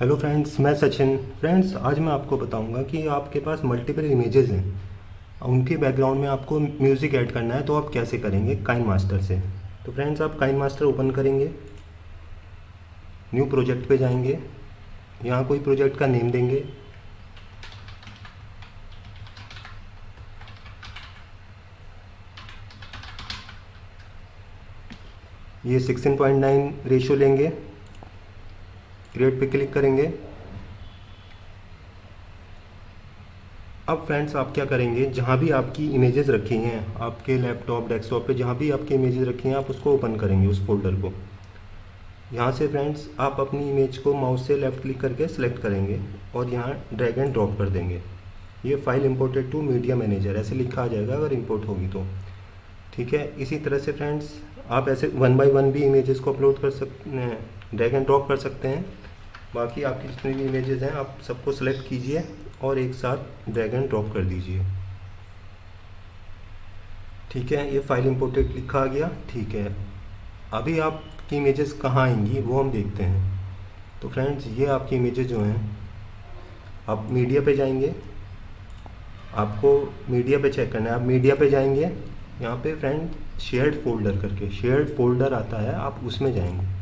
Hello friends मैं Sachin. Friends आज मैं आपको बताऊँगा कि आपके पास मल्टीपल इमेजेस हैं। उनके बैकग्राउंड में आपको म्यूज़िक ऐड करना है तो आप कैसे करेंगे काइन मास्टर से? तो फ्रेंड्स आप काइन मास्टर ओपन करेंगे। न्यू प्रोजेक्ट पे जाएँगे। यहाँ कोई प्रोजेक्ट का नेम देंगे। ये 16.9 रेशियो लेंगे। क्रिएट पे क्लिक करेंगे। अब फ्रेंड्स आप क्या करेंगे? जहाँ भी आपकी इमेजेस रखी हैं, आपके लैपटॉप डेस्कटॉप पे जहाँ भी आपकी इमेजेस रखी हैं, आप उसको ओपन करेंगे, उस फोल्डर को। यहाँ से फ्रेंड्स आप अपनी इमेज को माउस से लेफ़्ट क्लिक करके सिलेक्ट करेंगे और यहाँ ड्रैग एंड ड्रॉप कर देंगे। ये file imported to media manager ऐसे लिखा आ जाएगा अगर इम्पोर्ट होगी तो। ठीक है? इसी तरह से फ्रेंड्स आप ऐसे वन बाय वन भी इमेजेस को अपलोड कर सकते हैं ड्रैग एंड ड्रॉप कर सकते हैं। बाकी आपकी जितनी भी इमेजेस हैं, आप सबको सेलेक्ट कीजिए और एक साथ ड्रैग एंड ड्रॉप कर दीजिए। ठीक है? ये फ़ाइल इम्पोर्टेड लिखा गया। ठीक है। अभी आपकी इमेजेस कहाँ आएँगी, वो हम देखते हैं। तो फ्रेंड्स ये आपकी इमेजेस जो हैं, आप मीडिया पे जाएँगे। आपको मीडिया पे चेक करना है। आप मीडिया पे जाएँगे, यहाँ पे फ्रेंड शेयर्ड फोल्डर करके शेयर्ड फोल्डर आता है, आप उसमें जाएँगे।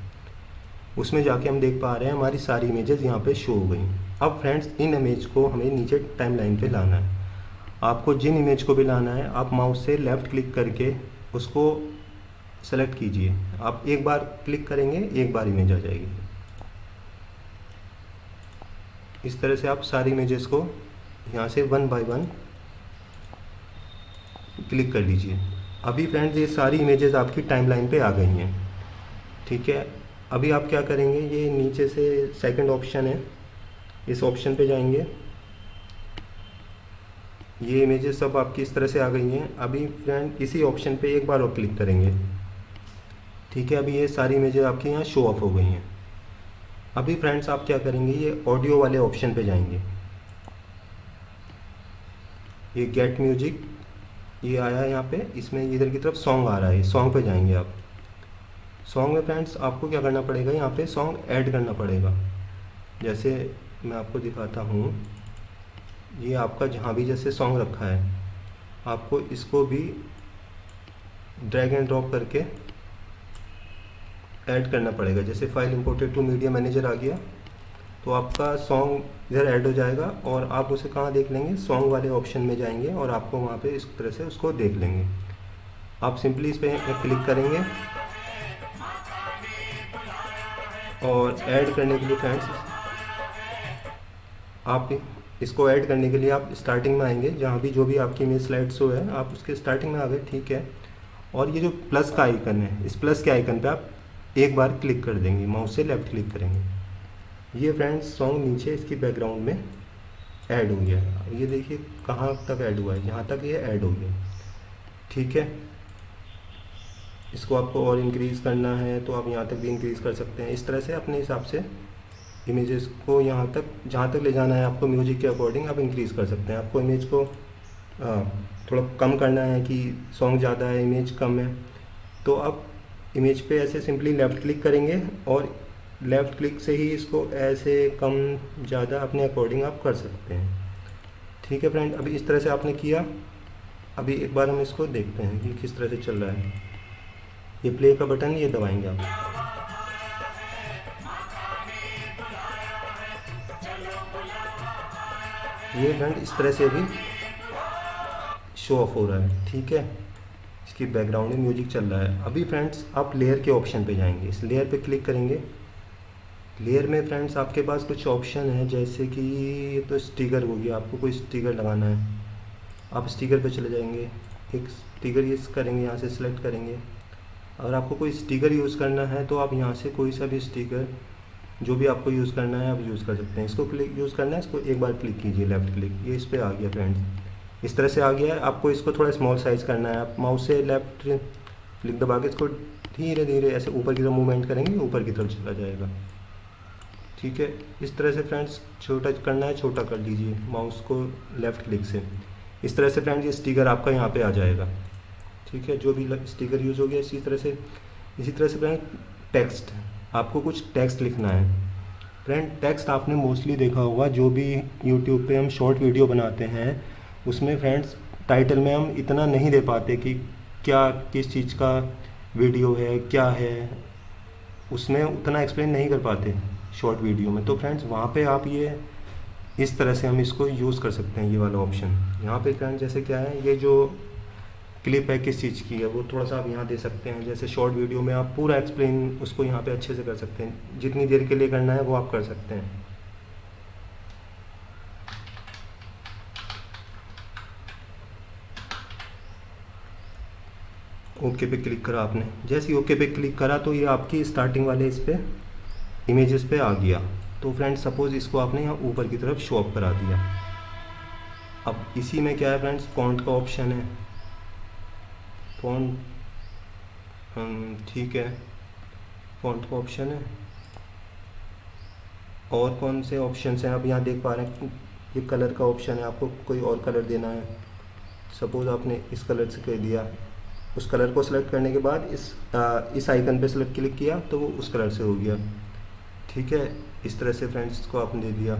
उसमें जाके हम देख पा रहे हैं हमारी सारी इमेजेस यहाँ पे शो हो गई। अब फ्रेंड्स इन इमेज को हमें नीचे टाइम लाइन पर लाना है। आपको जिन इमेज को भी लाना है, आप माउस से लेफ़्ट क्लिक करके उसको सेलेक्ट कीजिए। आप एक बार क्लिक करेंगे, एक बार इमेज आ जाएगी। इस तरह से आप सारी इमेजेस को यहाँ से वन बाय वन क्लिक कर लीजिए। अभी फ्रेंड्स ये सारी इमेजेस आपकी टाइमलाइन पे आ गई हैं। ठीक है? अभी आप क्या करेंगे, ये नीचे से सेकंड ऑप्शन है। इस ऑप्शन पे जाएँगे। ये इमेजेस सब आपकी इस तरह से आ गई हैं। अभी फ्रेंड इसी ऑप्शन पे एक बार और क्लिक करेंगे। ठीक है, अभी ये सारी इमेजेस आपकी यहाँ शो ऑफ़ हो गई हैं। अभी फ्रेंड्स आप क्या करेंगे, ये ऑडियो वाले ऑप्शन पे जाएँगे। ये गेट म्यूज़िक ये आया यहाँ पे, इसमें इधर की तरफ़ सॉन्ग आ रहा है। सॉन्ग पे जाएँगे आप। सॉन्ग में फ्रेंड्स आपको क्या करना पड़ेगा? यहाँ पे सॉन्ग ऐड करना पड़ेगा। जैसे मैं आपको दिखाता हूँ, ये आपका जहाँ भी जैसे सॉन्ग रखा है, आपको इसको भी ड्रैग एंड ड्रॉप करके ऐड करना पड़ेगा। जैसे file imported to media manager आ गया तो आपका सॉन्ग इधर ऐड हो जाएगा और आप उसे कहाँ देख लेंगे? सॉन्ग वाले ऑप्शन में जाएँगे और आपको वहाँ पे इस तरह से उसको देख लेंगे। आप सिंपली इस पर क्लिक करेंगे। और ऐड करने के लिए फ्रेंड्स आप इसको ऐड करने के लिए आप स्टार्टिंग में आएँगे। जहाँ भी जो भी आपकी इमेज स्लाइड शो है, आप उसके स्टार्टिंग में आ गए, ठीक है? और ये जो प्लस का आइकन है, इस प्लस के आइकन पे आप एक बार क्लिक कर देंगे माउस से लेफ़्ट क्लिक करेंगे। ये फ्रेंड्स सॉन्ग नीचे इसकी बैकग्राउंड में ऐड हो गया। ये देखिए कहाँ तक ऐड हुआ है, यहाँ तक ये ऐड हो गया। ठीक है? इसको आपको और इंक्रीज़ करना है तो आप यहाँ तक भी इंक्रीज़ कर सकते हैं। इस तरह से अपने हिसाब से इमेजेस को यहाँ तक जहाँ तक ले जाना है आपको म्यूज़िक के अकॉर्डिंग आप इंक्रीज़ कर सकते हैं। आपको इमेज को आ, थोड़ा कम करना है कि सॉन्ग ज़्यादा है इमेज कम है। तो आप इमेज पे ऐसे सिंपली लेफ़्ट क्लिक करेंगे और लेफ़्ट क्लिक से ही इसको ऐसे कम ज़्यादा अपने अकॉर्डिंग आप कर सकते हैं। ठीक है फ्रेंड अभी इस तरह से आपने किया। अभी एक बार हम इसको देखते हैं कि किस तरह से चल रहा है। ये प्ले का बटन ये दबाएँगे आप। ये फ्रेंड इस तरह से भी शो ऑफ़ हो रहा है, ठीक है? इसकी बैकग्राउंड में म्यूज़िक चल रहा है। अभी फ्रेंड्स आप लेयर के ऑप्शन पे जाएँगे। इस लेयर पे क्लिक करेंगे। लेयर में फ्रेंड्स आपके पास कुछ ऑप्शन है, जैसे कि ये तो स्टिकर हो गया। आपको कोई स्टिकर लगाना है। आप स्टिकर पे चले जाएँगे। एक स्टिकर ये करेंगे, यहाँ से सिलेक्ट करेंगे। अगर आपको कोई स्टिकर यूज़ करना है तो आप यहाँ से कोई सा भी स्टिकर, जो भी आपको यूज़ करना है, आप यूज़ कर सकते हैं। इसको क्लिक, यूज़ करना है, इसको एक बार क्लिक कीजिए, लेफ़्ट क्लिक। ये इस पर आ गया, फ्रेंड्स। इस तरह से आ गया है। आपको इसको थोड़ा स्मॉल साइज़ करना है। आप माउस से लेफ़्ट क्लिक दबा के इसको धीरे धीरे ऐसे ऊपर की तरफ़ मूवमेंट करेंगे, ऊपर की तरफ़ चला जाएगा। ठीक है? इस तरह से, फ्रेंड्स, छोटा करना है, छोटा कर लीजिए माउस को लेफ़्ट क्लिक से। इस तरह से, फ्रेंड्स, ये स्टिकर आपका यहाँ पे आ जाएगा। ठीक है, जो भी स्टिकर यूज़ हो गया, इसी तरह से, इसी तरह से फ्रेंड टेक्स्ट आपको कुछ टेक्स्ट लिखना है। फ्रेंड टेक्स्ट आपने मोस्टली देखा होगा, जो भी यूट्यूब पे हम शॉर्ट वीडियो बनाते हैं, उसमें फ्रेंड्स टाइटल में हम इतना नहीं दे पाते कि क्या, किस चीज़ का वीडियो है, क्या है, उसमें उतना एक्सप्लेन नहीं कर पाते शॉर्ट वीडियो में। तो फ्रेंड्स वहाँ पे आप ये, इस तरह से हम इसको यूज़ कर सकते हैं, ये वाला ऑप्शन यहाँ पे फ्रेंड जैसे क्या है, ये जो क्लिप है किस चीज़ की है, वो थोड़ा सा आप यहाँ दे सकते हैं। जैसे शॉर्ट वीडियो में आप पूरा एक्सप्लेन उसको यहाँ पे अच्छे से कर सकते हैं। जितनी देर के लिए करना है, वो आप कर सकते हैं। ओके पे क्लिक करा आपने। जैसे ही ओके पे क्लिक करा तो ये आपकी स्टार्टिंग वाले इस पर इमेजेस पे आ गया। तो फ्रेंड्स सपोज़ इसको आपने यहाँ ऊपर की तरफ़ शो अप करा दिया। अब इसी में क्या है फ्रेंड्स फॉन्ट का ऑप्शन है। फॉन्ट ठीक है। फॉन्ट का ऑप्शन है। और कौन से ऑप्शन हैं? आप यहाँ देख पा रहे हैं ये कलर का ऑप्शन है। आपको कोई और कलर देना है। सपोज़ आपने इस कलर से कह दिया। उस कलर को सिलेक्ट करने के बाद इस आ, इस आइकन पे सिलेक्ट क्लिक किया तो वो उस कलर से हो गया। ठीक है? इस तरह से फ्रेंड्स को आपने दे दिया।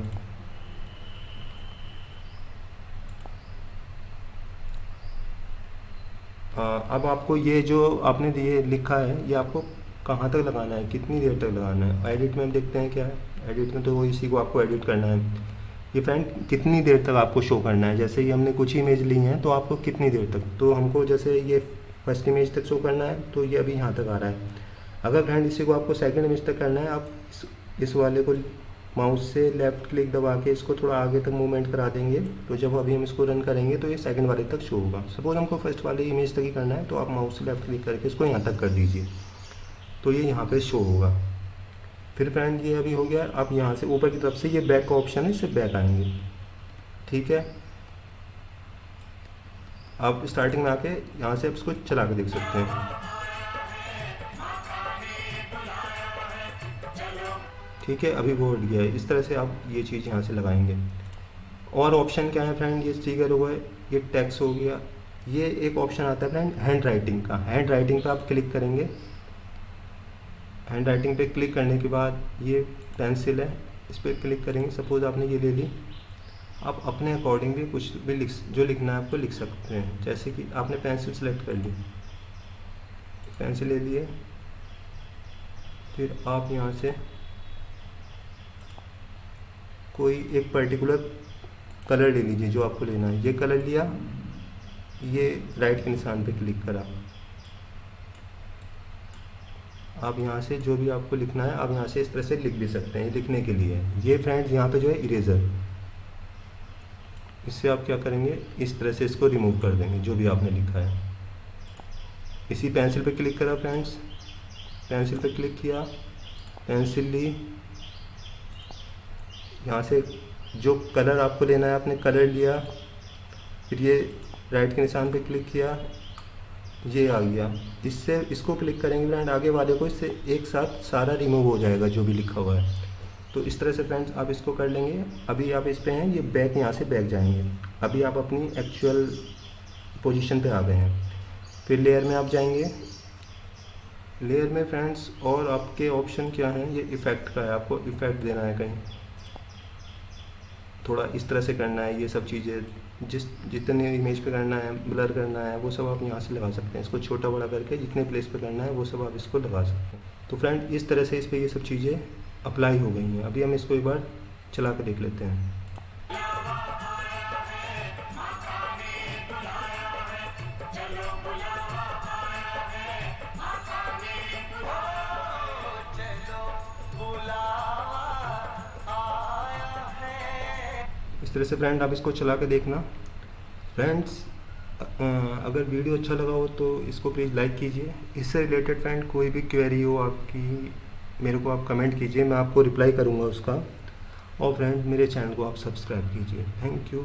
अब आपको ये जो आपने दिए लिखा है ये आपको कहाँ तक लगाना है? कितनी देर तक लगाना है? एडिट में हम देखते हैं क्या है? एडिट में तो वो इसी को आपको एडिट करना है। ये फ्रेंड कितनी देर तक आपको शो करना है? जैसे ही हमने कुछ इमेज ली हैं तो आपको कितनी देर तक? तो हमको जैसे ये फ़र्स्ट इमेज तक शो करना है तो ये अभी यहाँ तक आ रहा है। अगर फ्रेंड इसी को आपको सेकेंड इमेज तक करना है आप इस, इस वाले को माउस से लेफ़्ट क्लिक दबा के इसको थोड़ा आगे तक मूवमेंट करा देंगे। तो जब अभी हम इसको रन करेंगे तो ये सेकंड वाले तक शो होगा। सपोज़ हमको फ़र्स्ट वाले इमेज तक ही करना है तो आप माउस से लेफ़्ट क्लिक करके इसको यहाँ तक कर दीजिए। तो ये यहाँ पे शो होगा। फिर फ्रेंड ये अभी हो गया। आप यहाँ से ऊपर की तरफ़ से ये बैक का ऑप्शन है, इससे बैक आएँगे। ठीक है? आप स्टार्टिंग में आके यहाँ से आप इसको चला के देख सकते हैं। ठीक है, अभी वो हट गया है। इस तरह से आप ये चीज़ यहाँ से लगाएँगे। और ऑप्शन क्या है फ्रेंड ये स्टिकर हुआ है, ये टैक्स हो गया। ये एक ऑप्शन आता है फ्रेंड हैंड राइटिंग का। हैंड राइटिंग पर आप क्लिक करेंगे। हैंड राइटिंग पे क्लिक करने के बाद ये पेंसिल है, इस पर क्लिक करेंगे। सपोज़ आपने ये ले ली। आप अपने अकॉर्डिंग भी कुछ भी लिख, जो लिखना है आपको लिख सकते हैं। जैसे कि आपने पेंसिल सेलेक्ट कर ली। पेंसिल ले लिए। फिर आप यहाँ से कोई एक पर्टिकुलर कलर ले लीजिए जो आपको लेना है। ये कलर लिया, ये राइट के निशान पे क्लिक करा। आप यहाँ से जो भी आपको लिखना है, आप यहाँ से इस तरह से लिख भी सकते हैं लिखने के लिए। ये फ्रेंड्स यहाँ पे जो है इरेज़र इससे आप क्या करेंगे? इस तरह से इसको रिमूव कर देंगे, जो भी आपने लिखा है। इसी पेंसिल पे क्लिक करा फ्रेंड्स पेंसिल पे क्लिक किया। पेंसिल ली। यहाँ से जो कलर आपको लेना है, आपने कलर लिया, फिर ये राइट के निशान पे क्लिक किया, ये आ गया। इससे, इसको क्लिक करेंगे फ्रेंड आगे वाले को इससे एक साथ सारा रिमूव हो जाएगा जो भी लिखा हुआ है। तो इस तरह से फ्रेंड्स आप इसको कर लेंगे। अभी आप इस पे हैं, ये बैक यहाँ से बैक जाएँगे। अभी आप अपनी एक्चुअल पोजीशन पे आ गए हैं। फिर लेयर में आप जाएँगे। लेयर में फ्रेंड्स और आपके ऑप्शन क्या हैं? ये इफ़ेक्ट का है, आपको इफ़ेक्ट देना है कहीं। थोड़ा इस तरह से करना है, ये सब चीज़ें, जिस, जितने इमेज पे करना है ब्लर करना है, वो सब आप यहाँ से लगा सकते हैं। इसको छोटा बड़ा करके जितने प्लेस पे करना है, वो सब आप इसको लगा सकते हैं। तो फ्रेंड इस तरह से इस पर ये सब चीज़ें अप्लाई हो गई हैं। अभी हम इसको एक बार चला कर देख लेते हैं। तरह से फ्रेंड आप इसको चला के देखना। फ्रेंड्स अगर वीडियो अच्छा लगा हो तो इसको प्लीज़ लाइक कीजिए। इससे रिलेटेड फ्रेंड कोई भी क्वेरी हो आपकी, मेरे को आप कमेंट कीजिए। मैं आपको रिप्लाई करूँगा उसका। और फ्रेंड मेरे चैनल को आप सब्सक्राइब कीजिए। Thank you